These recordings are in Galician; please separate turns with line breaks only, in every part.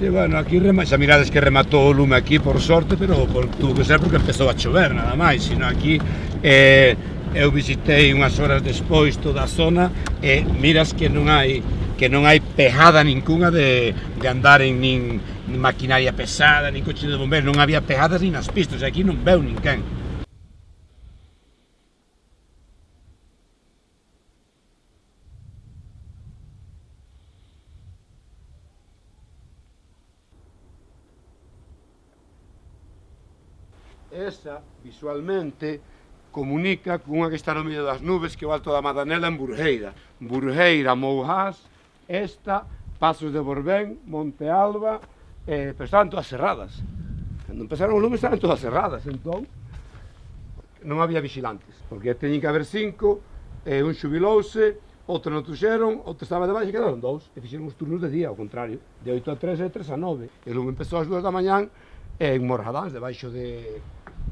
Sí, bueno, aquí rema, xa mirades que rematou o lume aquí por sorte, pero por, tuvo que ser porque empezou a chover, nada máis, sino aquí eh, eu visitei unhas horas despois toda a zona e eh, miras que non hai que non hai pejada ningunha de, de andar en nin, nin maquinaria pesada, nin coche de bombeiros, non había pejadas nin nas pistas, aquí non veu ninguén. esa, visualmente, comunica cunha que está no medio das nubes que é o Alto da Madanela en Burgeira. Burgeira, Mouhás, esta, Pasos de Borbén, Monte Alba, eh, pero estaban todas cerradas. Cando empezaron os lumes estaban todas cerradas, entón non había vigilantes, porque teñen que haber cinco, eh, un xubilouse, outro non tuxeron, outro estaba debaixo e quedaron dous, e fixeron os turnos de día, ao contrario, de 8 a 3 e 3 a 9. E lume empezou ás 2 da mañán eh, en Morradáns, debaixo de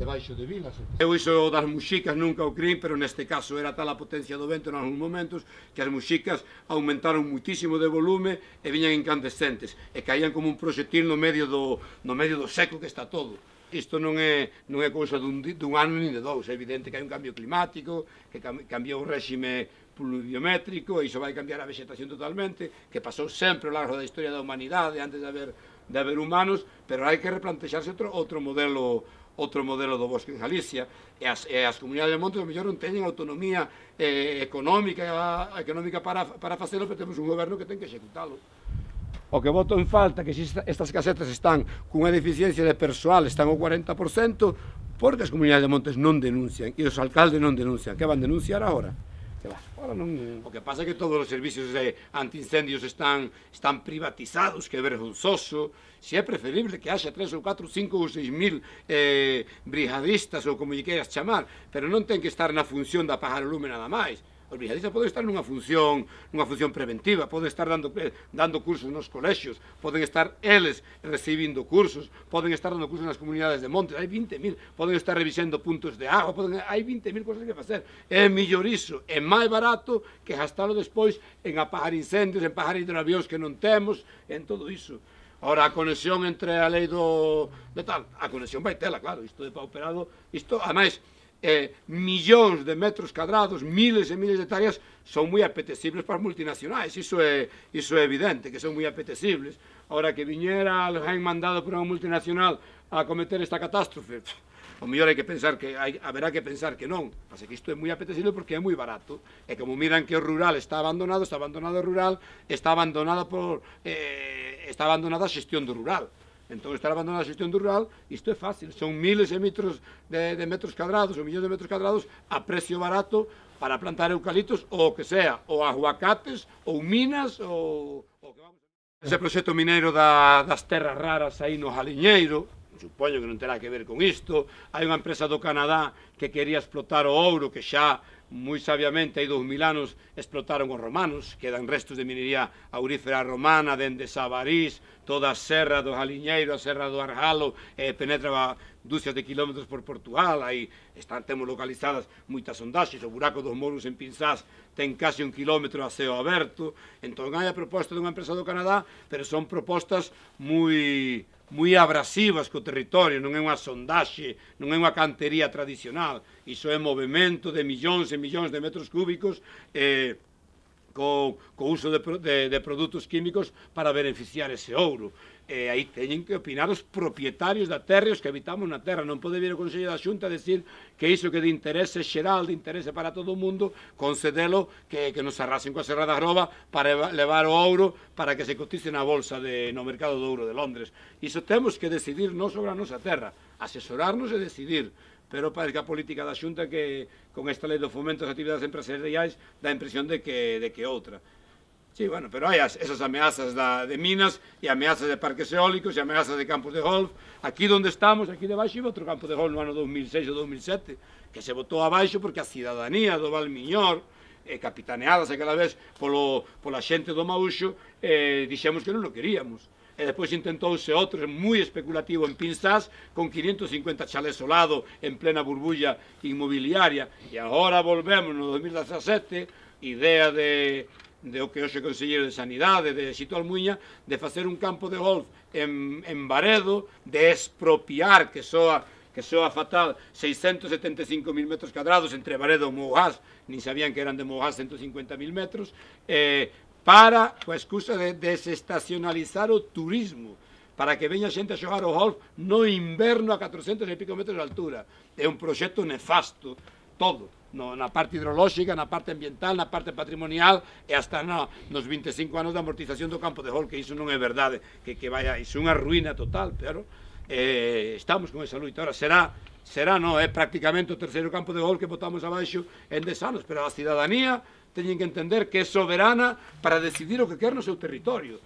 debaixo de vilas. Eu iso das muxicas nunca o crin, pero neste caso era tal a potencia do vento en algúns momentos que as muxicas aumentaron muitísimo de volume e viñan incandescentes e caían como un proxectil no medio do, no medio do seco que está todo. Isto non é, non é cousa dun, dun ano nin de dous, é evidente que hai un cambio climático, que cambiou o réxime pluviométrico, e iso vai cambiar a vegetación totalmente, que pasou sempre ao largo da historia da humanidade, antes de haber, de haber humanos, pero hai que replantexarse outro, outro modelo outro modelo do bosque de Galicia, e as, e as comunidades de montes, mellor non teñen autonomía eh, económica, económica para, para facelo, pero temos un goberno que ten que executalo. O que voto en falta que estas casetas están cunha deficiencia de persoal, están o 40%, porque as comunidades de montes non denuncian, e os alcaldes non denuncian. Que van denunciar agora? Claro, ahora non... O que pasa é que todos os servicios de antiincendios están, están privatizados, que é vergonzoso. Se é preferible que haxa tres ou catro, cinco ou seis mil eh, brigadistas ou como lle queiras chamar, pero non ten que estar na función da pajar lume nada máis os brigadistas pode estar nunha función, nunha función preventiva, poden estar dando, eh, dando cursos nos colexios, poden estar eles recibindo cursos, poden estar dando cursos nas comunidades de montes, hai 20.000, poden estar revisando puntos de agua, poden, hai 20.000 cosas que facer. É millor iso, é máis barato que gastalo despois en apagar incendios, en apagar hidroavións que non temos, en todo iso. Ora, a conexión entre a lei do... de tal, a conexión vai tela, claro, isto de pauperado, isto, ademais, eh, millóns de metros cadrados, miles e miles de hectáreas, son moi apetecibles para as multinacionais, iso é, iso é evidente, que son moi apetecibles. Ahora que viñera alguén mandado por unha multinacional a cometer esta catástrofe, o mellor hai que pensar que hai, haberá que pensar que non, pasa que isto é moi apetecible porque é moi barato, e como miran que o rural está abandonado, está abandonado o rural, está abandonado por eh, está abandonada a xestión do rural. Entón, estar abandonada a xestión do rural, isto é fácil, son miles de metros, de, de metros cadrados, ou millóns de metros cadrados, a precio barato para plantar eucaliptos ou o que sea, ou aguacates, ou minas, ou... ou que vamos... Ese proxecto mineiro da, das terras raras aí no Jaliñeiro, supoño que non terá que ver con isto, hai unha empresa do Canadá que quería explotar o ouro, que xa moi sabiamente hai dous mil anos explotaron os romanos, quedan restos de minería aurífera romana dende Sabarís, toda a serra do Jaliñeiro, a serra do Arjalo, e penetra dúcias de kilómetros por Portugal, aí están, temos localizadas moitas sondaxes, o buraco dos moros en Pinzás ten case un kilómetro a ceo aberto, entón hai a proposta dunha empresa do Canadá, pero son propostas moi moi abrasivas co territorio, non é unha sondaxe, non é unha cantería tradicional, iso é movimento de millóns e millóns de metros cúbicos eh, co, co uso de, de, de produtos químicos para beneficiar ese ouro. E aí teñen que opinar os propietarios da terra e os que habitamos na terra. Non pode vir o Consello da Xunta a decir que iso que de interese xeral, de interese para todo o mundo, concedelo que, que nos arrasen coa Serra da Groba para levar o ouro para que se cotice na bolsa de, no mercado do ouro de Londres. Iso temos que decidir non sobre a nosa terra, asesorarnos e decidir pero parece que a política da Xunta que con esta lei do fomento das actividades empresariais dá a impresión de que, de que outra. Sí, bueno, pero as, esas ameazas da, de minas e ameazas de parques eólicos e ameazas de campos de golf. Aquí onde estamos, aquí debaixo, iba outro campo de golf no ano 2006 ou 2007, que se botou abaixo porque a cidadanía do Valmiñor, eh, capitaneadas aquela vez polo, pola xente do Mauxo, eh, que non o queríamos e depois intentouse outro moi especulativo en Pinsás con 550 chalés ao lado en plena burbulla inmobiliaria e agora volvemos no 2017 idea de de o que hoxe Conselleiro de Sanidade, de Xito Almuña, de facer un campo de golf en, en Baredo, de expropiar, que soa que soa fatal, 675.000 metros cadrados entre Baredo e Mougás, nin sabían que eran de Mougás 150.000 metros, eh, para, coa excusa de desestacionalizar o turismo, para que veña xente a xogar o golf no inverno a 400 e pico metros de altura. É un proxecto nefasto, todo no, na parte hidrolóxica, na parte ambiental, na parte patrimonial e hasta na, nos 25 anos de amortización do campo de golf, que iso non é verdade, que, que vaya, iso é unha ruína total, pero eh, estamos con esa luita. Ahora, será, será, no, é prácticamente o terceiro campo de golf que botamos abaixo en 10 anos, pero a cidadanía teñen que entender que é soberana para decidir o que quer no seu territorio.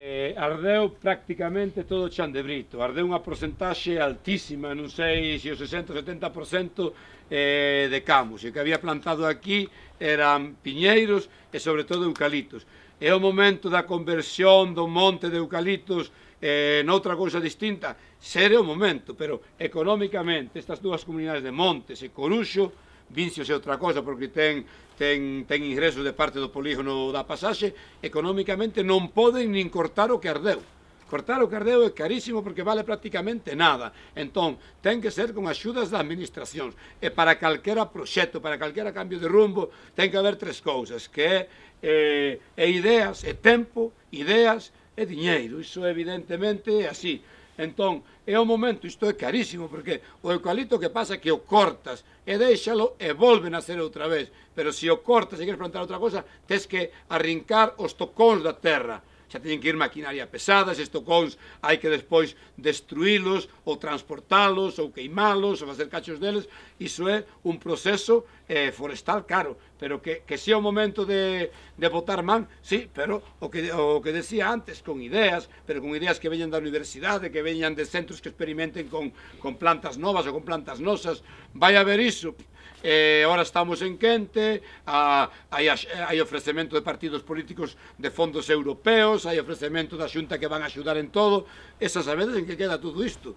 Eh, ardeu prácticamente todo o chan de Brito, ardeu unha porcentaxe altísima, non sei se o 60-70% eh, de camos, e que había plantado aquí eran piñeiros e sobre todo eucalitos. É o momento da conversión do monte de eucalitos eh, noutra cousa distinta, ser o momento, pero económicamente estas dúas comunidades de Montes e Coruxo Vincios é outra cosa porque ten, ten, ten ingresos de parte do polígono da pasaxe, economicamente non poden nin cortar o que ardeu. Cortar o cardeo é carísimo porque vale prácticamente nada. Entón, ten que ser con axudas das administracións. E para calquera proxecto, para calquera cambio de rumbo, ten que haber tres cousas, que é, eh, é ideas, é tempo, ideas e diñeiro. Iso evidentemente é así. Entón, é o momento, isto é carísimo, porque o eucalipto que pasa é que o cortas e deixalo e volve a ser outra vez. Pero se o cortas e queres plantar outra cosa, tes que arrincar os tocóns da terra. Xa teñen que ir maquinaria pesada, estes tocóns hai que despois destruílos ou transportalos ou queimalos ou facer cachos deles, iso é un proceso eh, forestal caro, pero que, que sea o momento de, de botar man, sí, pero o que, o que decía antes, con ideas, pero con ideas que veñan da universidade, que veñan de centros que experimenten con, con plantas novas ou con plantas nosas, vai haber iso, eh, ahora estamos en quente, a, hai, hai ofrecemento de partidos políticos de fondos europeos, hai ofrecemento da xunta que van a axudar en todo, esas sabedes en que queda todo isto?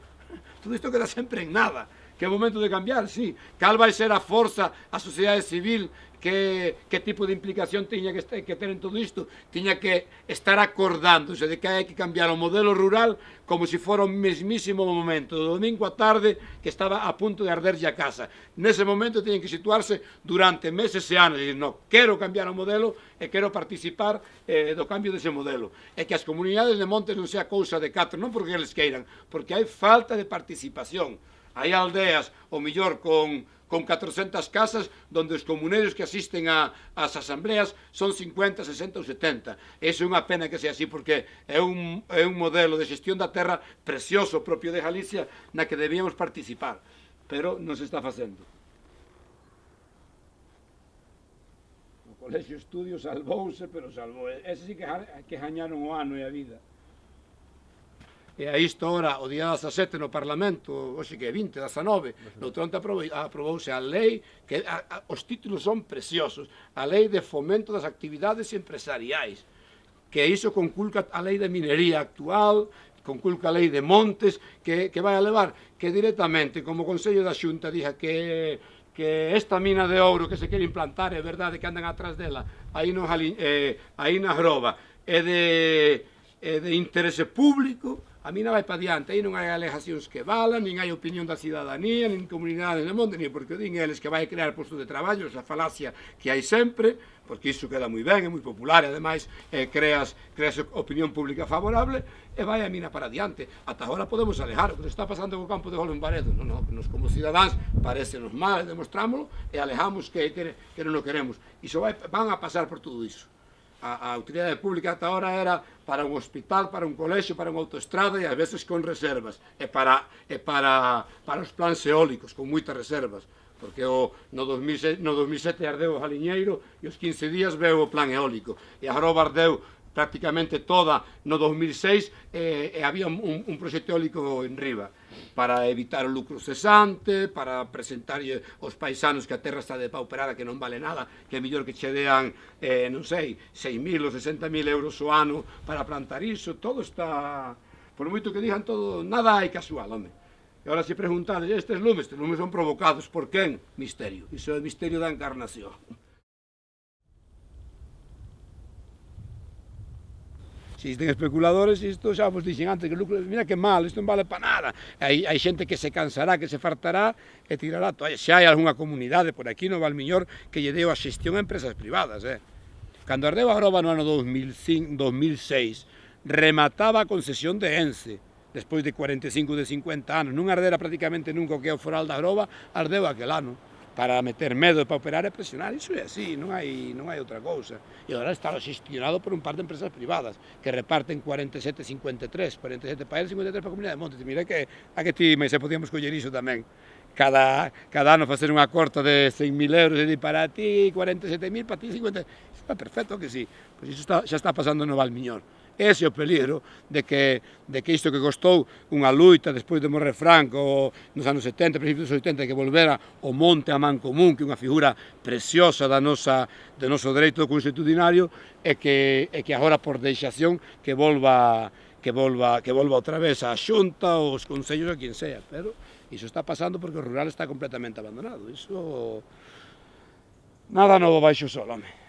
Todo isto queda sempre en nada que é o momento de cambiar, sí. Cal vai ser a forza, a sociedade civil, que, que tipo de implicación tiña que, que ter en todo isto, tiña que estar acordándose de que hai que cambiar o modelo rural como se si fora o mesmísimo momento, do domingo á tarde que estaba a punto de arderlle a casa. Nese momento tiñen que situarse durante meses e anos, e no, quero cambiar o modelo e quero participar eh, do cambio dese modelo. E que as comunidades de montes non sea cousa de catro, non porque eles queiran, porque hai falta de participación. Hai aldeas, o millor, con con 400 casas donde os comuneiros que asisten a, as asambleas son 50, 60 ou 70. Ese é unha pena que sea así porque é un, é un modelo de xestión da terra precioso propio de Galicia na que debíamos participar, pero non se está facendo. O Colexio Estudios salvouse, pero salvou. Ese sí que, que jañaron o ano e a vida. E a isto ora, o día 17 no Parlamento, hoxe que é 20, 19, no Tronte aprobouse a lei, que a, a, os títulos son preciosos, a lei de fomento das actividades empresariais, que iso conculca a lei de minería actual, conculca a lei de montes, que, que vai a levar que directamente, como o Consello da Xunta dixa que que esta mina de ouro que se quere implantar, é verdade que andan atrás dela, aí, no, eh, aí na groba, é de, é de interese público, A mina vai para diante, aí non hai alegacións que valan, nin hai opinión da cidadanía, nin comunidades de monte, nin porque din eles que vai crear postos de traballo, esa falacia que hai sempre, porque iso queda moi ben, é moi popular, e ademais eh, creas, creas opinión pública favorable, e vai a mina para diante. Ata agora podemos alejar, o que está pasando co campo de gol en Baredo, non, non, nos como cidadáns parecenos mal, demostrámoslo, e alejamos que, que, que non o queremos. Iso vai, van a pasar por todo iso a, a utilidade pública ata ahora era para un hospital, para un colexo, para unha autoestrada e a veces con reservas, e para, e para, para os plans eólicos, con moitas reservas, porque o, no, 2007, no 2007 ardeu o Jaliñeiro e os 15 días veu o plan eólico, e agora ardeu prácticamente toda no 2006 e, e había un, un proxecto eólico en riba para evitar o lucro cesante, para presentarlle eh, aos paisanos que a terra está depauperada, que non vale nada, que é mellor que che dean, eh, non sei, 6.000 ou 60.000 euros o ano para plantar iso, todo está... Por moito que digan todo, nada hai casual, home. E ahora se preguntades, estes lumes, estes lumes son provocados por quen? Misterio. Iso é o misterio da encarnación. existen especuladores, isto xa vos dixen antes, que lucro, mira que mal, isto non vale para nada. Hai, hai xente que se cansará, que se fartará e tirará. Toalla. Xa hai algunha comunidade por aquí no Valmiñor que lle deu a xestión a empresas privadas. Eh? Cando ardeu a Groba no ano 2005, 2006, remataba a concesión de Ence, despois de 45 de 50 anos. Non ardera prácticamente nunca o que é o foral da Groba, ardeu aquel ano para meter medo, para operar e presionar, iso é así, non hai, non hai outra cousa. E agora está gestionado por un par de empresas privadas que reparten 47,53, 47 para eles, 53 para a Comunidade de Montes. Mira que a que ti, se podíamos coller iso tamén. Cada, cada ano facer unha corta de 100.000 euros e di para ti 47.000, para ti 50. Está perfecto que sí. Pois iso está, xa está pasando no Valmiñor. Ese é o peligro de que, de que isto que costou unha luita despois de morrer Franco nos anos 70, principios dos 80, que volvera o monte a man común, que é unha figura preciosa da nosa, do noso dereito constitucionario, e que, e que agora por deixación que volva que volva, que volva outra vez a xunta, os consellos, a quen sea, pero iso está pasando porque o rural está completamente abandonado, iso... Nada novo baixo o sol, home.